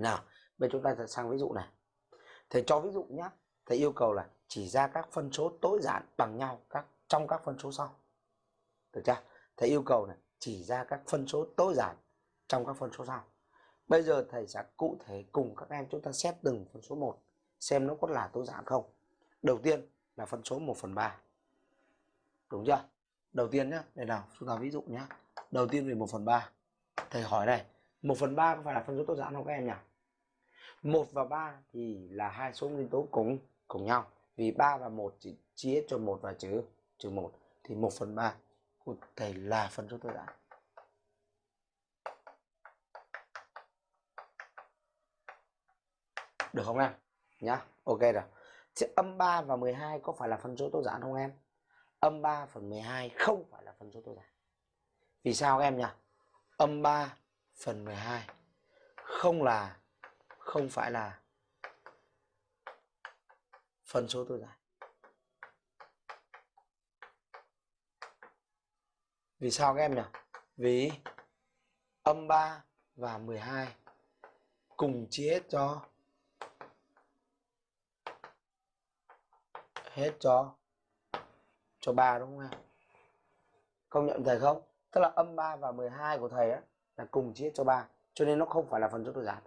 nào, bây chúng ta sẽ sang ví dụ này. Thầy cho ví dụ nhé thầy yêu cầu là chỉ ra các phân số tối giản bằng nhau các, trong các phân số sau. Được chưa? Thầy yêu cầu này chỉ ra các phân số tối giản trong các phân số sau. Bây giờ thầy sẽ cụ thể cùng các em chúng ta xét từng phân số một, xem nó có là tối giản không. Đầu tiên là phân số 1 phần 3 đúng chưa? Đầu tiên nhé đây nào, chúng ta ví dụ nhé đầu tiên về 1 phần 3 thầy hỏi này 1 phần 3 có phải là phân số tối giản không các em nhỉ? 1 và 3 thì là hai số nguyên tố cùng cùng nhau. Vì 3 và 1 chỉ chia cho 1 và trừ trừ 1 thì 1 phần 3 của thầy là phân số tối giản được không em? Nhá, ok rồi. Chứ âm 3 và 12 có phải là phân số tối giản không em? Âm 3 phần 12 không phải là phân số tối giản vì sao em nhỉ? Âm 3 phần 12 không là không phải là phân số tối giản vì sao các em nhỉ? Vì âm 3 và 12 cùng chia hết cho hết cho cho 3 đúng không em? Công nhận thầy không? Tức là âm 3 và 12 của thầy á là cùng chia hết cho 3 cho nên nó không phải là phần số tối giản